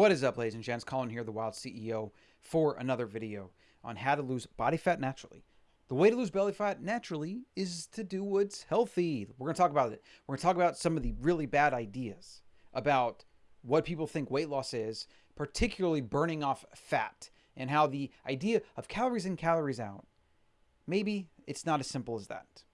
What is up, ladies and gents? Colin here, the Wild CEO, for another video on how to lose body fat naturally. The way to lose belly fat naturally is to do what's healthy. We're going to talk about it. We're going to talk about some of the really bad ideas about what people think weight loss is, particularly burning off fat, and how the idea of calories in, calories out, maybe it's not as simple as that.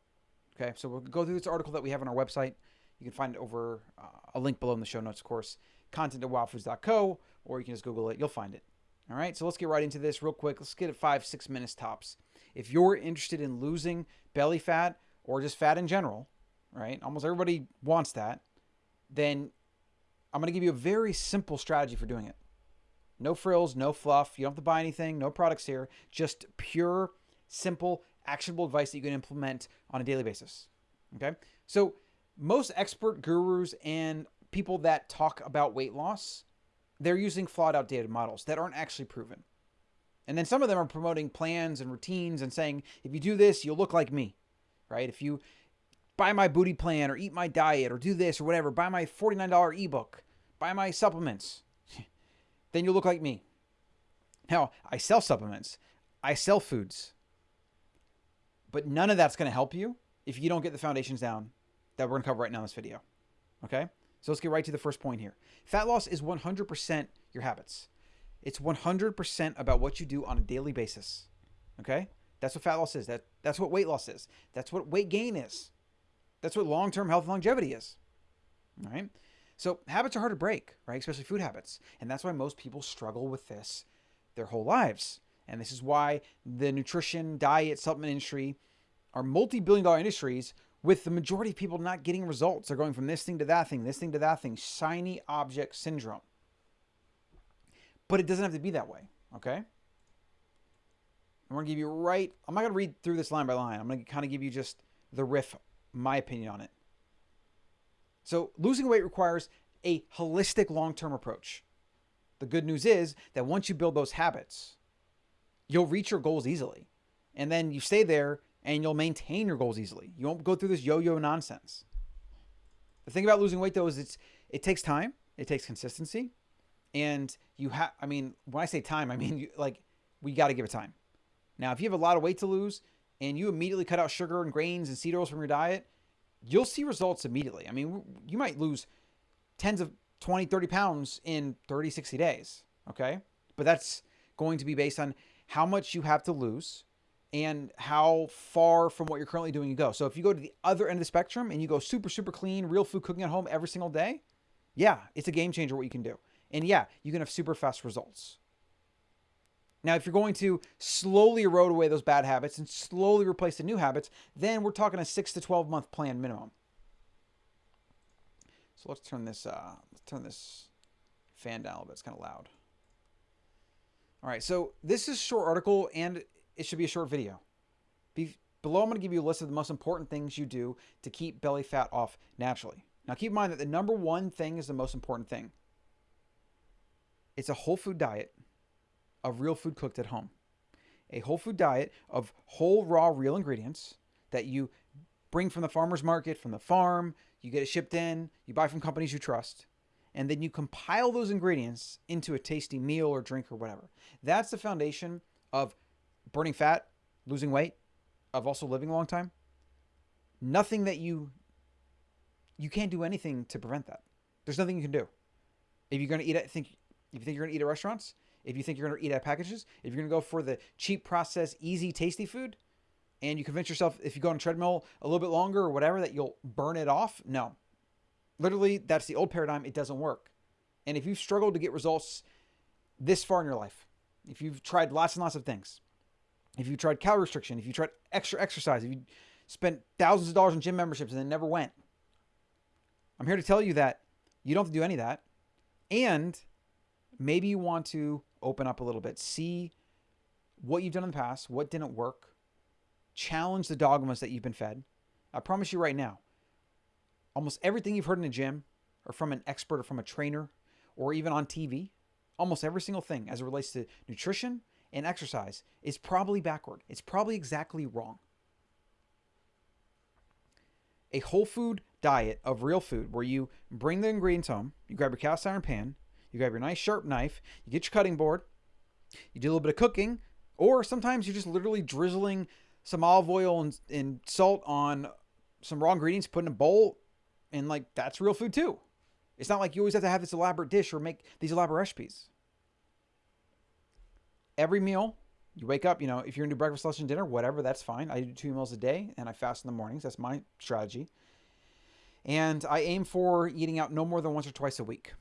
Okay, so we'll go through this article that we have on our website. You can find it over uh, a link below in the show notes, of course content at wildfoods.co, or you can just Google it. You'll find it. All right, so let's get right into this real quick. Let's get it five, six minutes tops. If you're interested in losing belly fat or just fat in general, right? Almost everybody wants that. Then I'm going to give you a very simple strategy for doing it. No frills, no fluff. You don't have to buy anything, no products here. Just pure, simple, actionable advice that you can implement on a daily basis. Okay? So, most expert gurus and people that talk about weight loss, they're using flawed, outdated models that aren't actually proven. And then some of them are promoting plans and routines and saying, if you do this, you'll look like me, right? If you buy my booty plan or eat my diet or do this or whatever, buy my $49 ebook, buy my supplements, then you'll look like me. Now, I sell supplements, I sell foods, but none of that's going to help you if you don't get the foundations down that we're going to cover right now in this video. Okay? So let's get right to the first point here. Fat loss is 100% your habits. It's 100% about what you do on a daily basis. Okay? That's what fat loss is. That that's what weight loss is. That's what weight gain is. That's what long-term health and longevity is. All right? So habits are hard to break, right? Especially food habits. And that's why most people struggle with this their whole lives. And this is why the nutrition, diet, supplement industry are multi-billion dollar industries with the majority of people not getting results. They're going from this thing to that thing, this thing to that thing, shiny object syndrome. But it doesn't have to be that way, okay? I'm going to give you right, I'm not going to read through this line by line. I'm going to kind of give you just the riff, my opinion on it. So, losing weight requires a holistic long term approach. The good news is that once you build those habits, you'll reach your goals easily. And then you stay there and you'll maintain your goals easily. You won't go through this yo-yo nonsense. The thing about losing weight though is it's it takes time, it takes consistency, and you have. I mean, when I say time, I mean you, like we got to give it time. Now, if you have a lot of weight to lose and you immediately cut out sugar and grains and seed oils from your diet, you'll see results immediately. I mean, you might lose tens of 20, 30 pounds in 30, 60 days. Okay. But that's going to be based on how much you have to lose and how far from what you're currently doing you go. So if you go to the other end of the spectrum and you go super, super clean, real food cooking at home every single day, yeah, it's a game changer what you can do. And yeah, you can have super fast results. Now, if you're going to slowly erode away those bad habits and slowly replace the new habits, then we're talking a six to 12 month plan minimum. So let's turn this, uh, let's turn this fan down a little bit. It's kind of loud. All right, so this is short article and it should be a short video. Be, below, I'm going to give you a list of the most important things you do to keep belly fat off naturally. Now, keep in mind that the number one thing is the most important thing. It's a whole food diet of real food cooked at home. A whole food diet of whole, raw, real ingredients that you bring from the farmer's market, from the farm, you get it shipped in, you buy from companies you trust, and then you compile those ingredients into a tasty meal or drink or whatever. That's the foundation of burning fat, losing weight, of also living a long time, nothing that you you can't do anything to prevent that. There's nothing you can do. If you're to eat at think if you think you're to eat at restaurants, if you think you're to eat at packages, if you're to go for the cheap processed easy tasty food and you convince yourself if you go on a treadmill a little bit longer or whatever that you'll burn it off, no. Literally that's the old paradigm, it doesn't work. And if you've struggled to get results this far in your life, if you've tried lots and lots of things, if you tried calorie restriction, if you tried extra exercise, if you spent thousands of dollars on gym memberships and then never went, I'm here to tell you that you don't have to do any of that. And maybe you want to open up a little bit, see what you've done in the past, what didn't work, challenge the dogmas that you've been fed. I promise you right now, almost everything you've heard in a gym or from an expert or from a trainer or even on TV, almost every single thing as it relates to nutrition and exercise is probably backward. It's probably exactly wrong. A whole food diet of real food where you bring the ingredients home, you grab your cast iron pan, you grab your nice sharp knife, you get your cutting board, you do a little bit of cooking, or sometimes you're just literally drizzling some olive oil and, and salt on some raw ingredients, put in a bowl, and like that's real food too. It's not like you always have to have this elaborate dish or make these elaborate recipes. Every meal, you wake up, you know, if you're gonna do breakfast, lunch, and dinner, whatever, that's fine. I do two meals a day and I fast in the mornings. That's my strategy. And I aim for eating out no more than once or twice a week.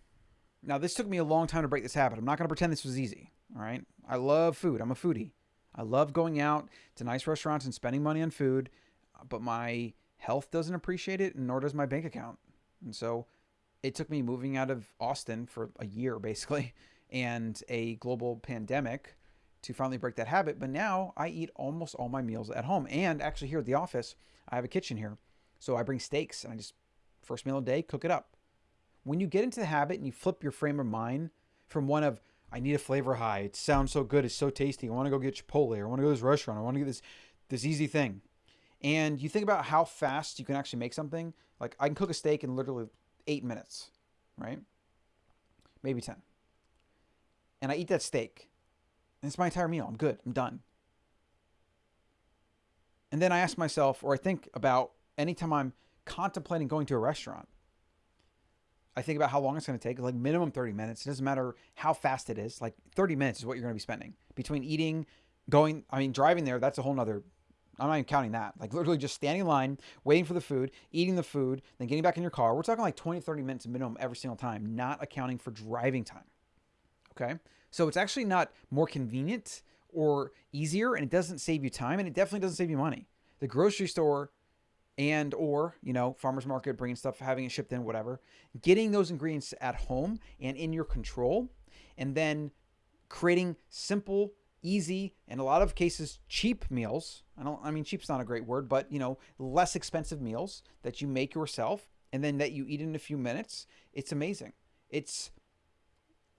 Now, this took me a long time to break this habit. I'm not gonna pretend this was easy. All right. I love food. I'm a foodie. I love going out to nice restaurants and spending money on food, but my health doesn't appreciate it, nor does my bank account. And so it took me moving out of Austin for a year, basically, and a global pandemic to finally break that habit. But now I eat almost all my meals at home. And actually, here at the office, I have a kitchen here. So I bring steaks and I just, first meal of the day, cook it up. When you get into the habit and you flip your frame of mind from one of, I need a flavor high. It sounds so good. It's so tasty. I want to go get Chipotle. Or I want to go to this restaurant. I want to get this this easy thing. And you think about how fast you can actually make something. Like I can cook a steak in literally eight minutes, right? Maybe ten. And I eat that steak. And it's my entire meal. I'm good. I'm done. And then I ask myself, or I think about anytime I'm contemplating going to a restaurant, I think about how long it's going to take, like minimum 30 minutes. It doesn't matter how fast it is. Like 30 minutes is what you're going to be spending between eating, going, I mean, driving there, that's a whole nother, I'm not even counting that. Like literally just standing in line, waiting for the food, eating the food, then getting back in your car. We're talking like 20, 30 minutes minimum every single time, not accounting for driving time. Okay. So it's actually not more convenient or easier, and it doesn't save you time, and it definitely doesn't save you money. The grocery store and or you know farmers market bringing stuff having it shipped in whatever getting those ingredients at home and in your control and then creating simple easy and a lot of cases cheap meals. I don't i mean cheap's not a great word but you know less expensive meals that you make yourself and then that you eat in a few minutes. It's amazing. It's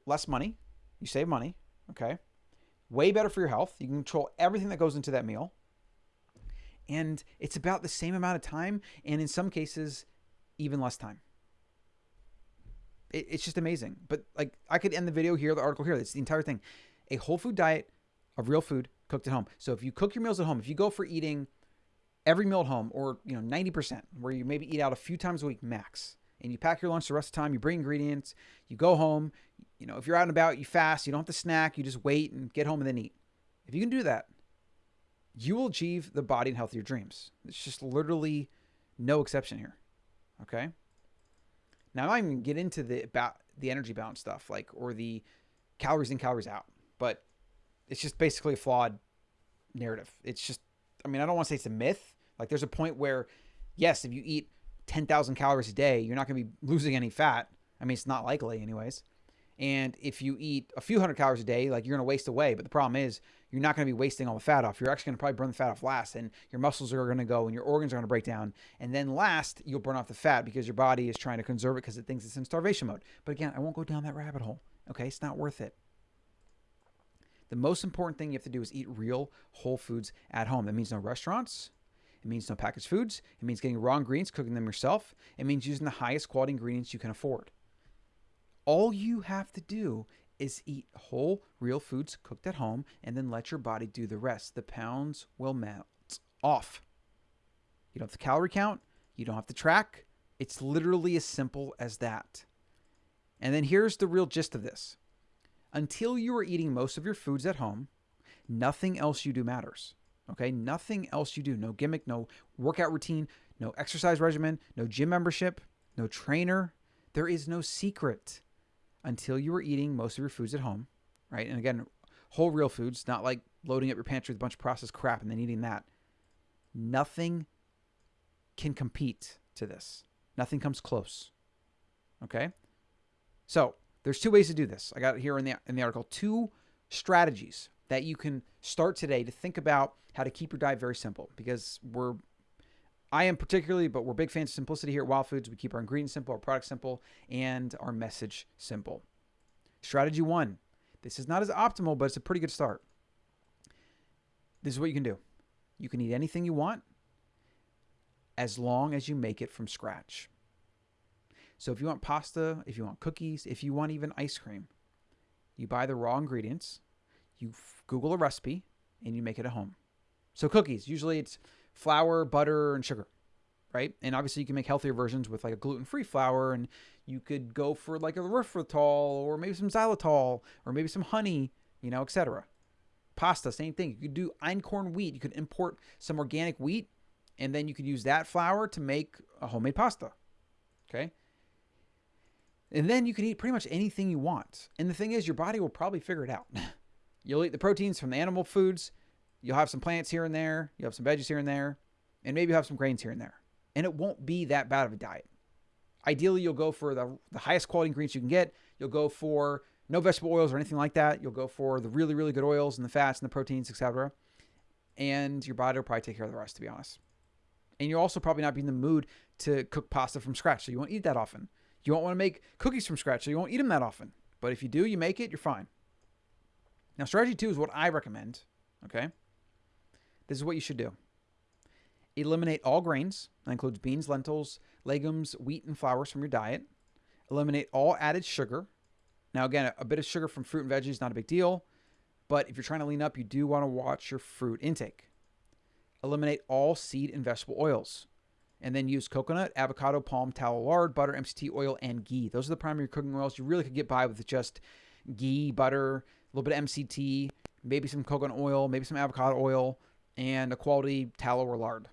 less money you save money okay? Way better for your health. You can control everything that goes into that meal. And it's about the same amount of time and in some cases even less time. It, it's just amazing. But like i could end the video here the article here. It's the entire thing. A whole food diet of real food cooked at home. So if you cook your meals at home if you go for eating every meal at home or you know 90% where you maybe eat out a few times a week max and you pack your lunch the rest of the time you bring ingredients you go home you know if you're out and about you fast you don't have to snack you just wait and get home and then eat if you can do that you will achieve the body and health of your dreams. It's just literally no exception here. Okay. Now I'm not even get into the about the energy balance stuff, like or the calories in, calories out, but it's just basically a flawed narrative. It's just, I mean, I don't want to say it's a myth. Like there's a point where, yes, if you eat 10,000 calories a day, you're not going to be losing any fat. I mean, it's not likely, anyways. And if you eat a few hundred calories a day, like you're going to waste away. But the problem is, you're not going to be wasting all the fat off. You're actually going to probably burn the fat off last, and your muscles are going to go, and your organs are going to break down. And then last, you'll burn off the fat because your body is trying to conserve it because it thinks it's in starvation mode. But again, I won't go down that rabbit hole. Okay, it's not worth it. The most important thing you have to do is eat real whole foods at home. That means no restaurants. It means no packaged foods. It means getting raw ingredients, cooking them yourself. It means using the highest quality ingredients you can afford. All you have to do is eat whole, real foods cooked at home and then let your body do the rest. The pounds will melt off. You don't have to calorie count, you don't have to track. It's literally as simple as that. And then here's the real gist of this until you are eating most of your foods at home, nothing else you do matters. Okay, nothing else you do. No gimmick, no workout routine, no exercise regimen, no gym membership, no trainer. There is no secret until you are eating most of your foods at home, right? And again, whole real foods, not like loading up your pantry with a bunch of processed crap and then eating that. Nothing can compete to this. Nothing comes close. Okay? So, there's two ways to do this. I got it here in the in the article two strategies that you can start today to think about how to keep your diet very simple because we're I am particularly, but we're big fans of simplicity here at Wild Foods. We keep our ingredients simple, our products simple, and our message simple. Strategy one this is not as optimal, but it's a pretty good start. This is what you can do you can eat anything you want as long as you make it from scratch. So if you want pasta, if you want cookies, if you want even ice cream, you buy the raw ingredients, you Google a recipe, and you make it at home. So cookies, usually it's flour, butter, and sugar, right? And obviously you can make healthier versions with like a gluten-free flour, and you could go for like a erythritol or maybe some xylitol or maybe some honey, you know, etc. Pasta, same thing. You could do einkorn wheat. You could import some organic wheat, and then you could use that flour to make a homemade pasta. Okay. And then you can eat pretty much anything you want. And the thing is, your body will probably figure it out. You'll eat the proteins from the animal foods. You'll have some plants here and there. You'll have some veggies here and there. And maybe you'll have some grains here and there. And it won't be that bad of a diet. Ideally, you'll go for the, the highest quality ingredients you can get. You'll go for no vegetable oils or anything like that. You'll go for the really, really good oils and the fats and the proteins, etc. And your body will probably take care of the rest, to be honest. And you'll also probably not be in the mood to cook pasta from scratch, so you won't eat that often. You won't want to make cookies from scratch, so you won't eat them that often. But if you do, you make it, you're fine. Now, strategy two is what I recommend. Okay. This is what you should do eliminate all grains. That includes beans, lentils, legumes, wheat, and flours from your diet. Eliminate all added sugar. Now, again, a bit of sugar from fruit and veggies is not a big deal. But if you're trying to lean up, you do want to watch your fruit intake. Eliminate all seed and vegetable oils. And then use coconut, avocado, palm, tallow, lard, butter, MCT oil, and ghee. Those are the primary cooking oils. You really could get by with just ghee, butter, little bit of MCT, maybe some coconut oil, maybe some avocado oil, and a quality tallow or lard.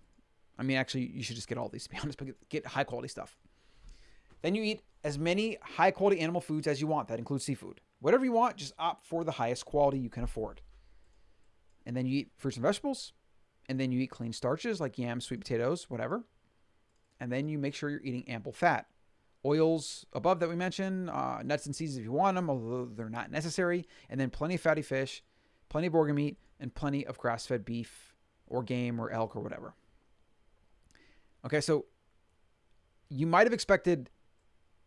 I mean, actually, you should just get all these to be honest, but get high quality stuff. Then you eat as many high quality animal foods as you want. That includes seafood. Whatever you want, just opt for the highest quality you can afford. And then you eat fruits and vegetables. And then you eat clean starches like yams, sweet potatoes, whatever. And then you make sure you're eating ample fat. Oils above that we mentioned, uh, nuts and seeds if you want them, although they're not necessary. And then plenty of fatty fish, plenty of organ meat, and plenty of grass fed beef or game or elk or whatever. Okay, so you might have expected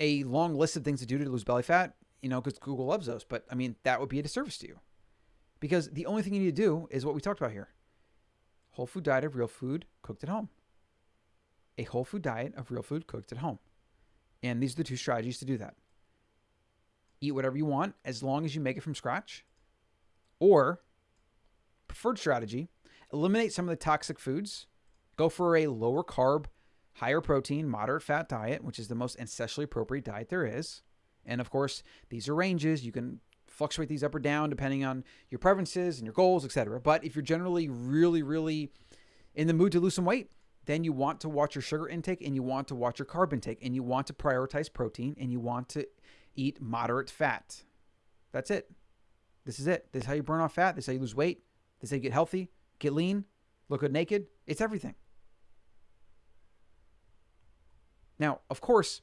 a long list of things to do to lose belly fat, you know, because Google loves those. But I mean, that would be a disservice to you. Because the only thing you need to do is what we talked about here whole food diet of real food cooked at home. A whole food diet of real food cooked at home. And these are the two strategies to do that. Eat whatever you want as long as you make it from scratch. Or, preferred strategy, eliminate some of the toxic foods. Go for a lower carb, higher protein, moderate fat diet, which is the most ancestrally appropriate diet there is. And of course, these are ranges. You can fluctuate these up or down depending on your preferences and your goals, etc. But if you're generally really, really in the mood to lose some weight, then you want to watch your sugar intake and you want to watch your carb intake and you want to prioritize protein and you want to eat moderate fat. That's it. This is it. This is how you burn off fat. This is how you lose weight. This is how you get healthy, get lean, look good naked. It's everything. Now, of course,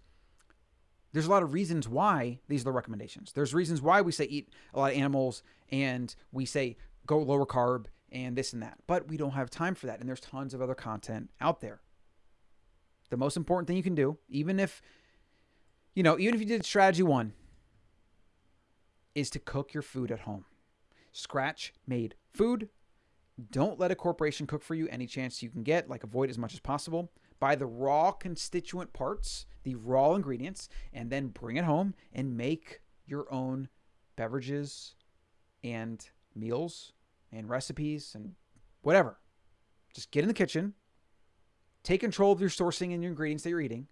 there's a lot of reasons why these are the recommendations. There's reasons why we say eat a lot of animals and we say go lower carb and this and that. But we don't have time for that. And there's tons of other content out there. The most important thing you can do, even if, you know, even if you did strategy one, is to cook your food at home. Scratch made food. Don't let a corporation cook for you any chance you can get. Like avoid as much as possible buy the raw constituent parts, the raw ingredients, and then bring it home and make your own beverages and meals and recipes and whatever. Just get in the kitchen, take control of your sourcing and your ingredients that you're eating.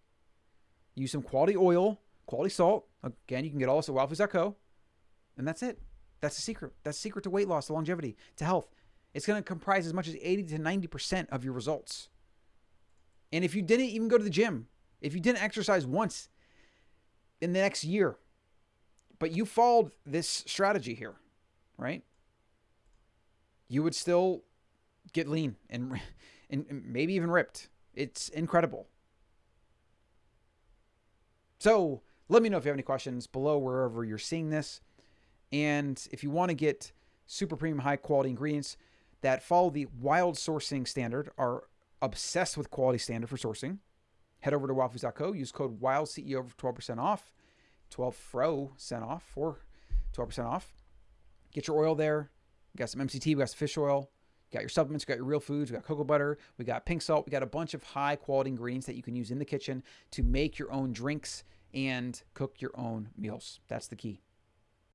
Use some quality oil, quality salt. Again, you can get all this at wildfoods.co. And that's it. That's the secret. That's the secret to weight loss, to longevity, to health. It's going to comprise as much as 80 to 90% of your results. And if you didn't even go to the gym, if you didn't exercise once in the next year, but you followed this strategy here, right? You would still get lean and, and maybe even ripped. It's incredible. So let me know if you have any questions below wherever you're seeing this. And if you want to get super premium high quality ingredients that follow the wild sourcing standard, are obsessed with quality standard for sourcing, head over to wildfoods.co, use code WILDCEO for 12% off, 12 fro cent off for 12% off. Get your oil there. We got some MCT, we got some fish oil, you got your supplements, you got your real foods, we got cocoa butter, we got pink salt, we got a bunch of high quality ingredients that you can use in the kitchen to make your own drinks and cook your own meals. That's the key.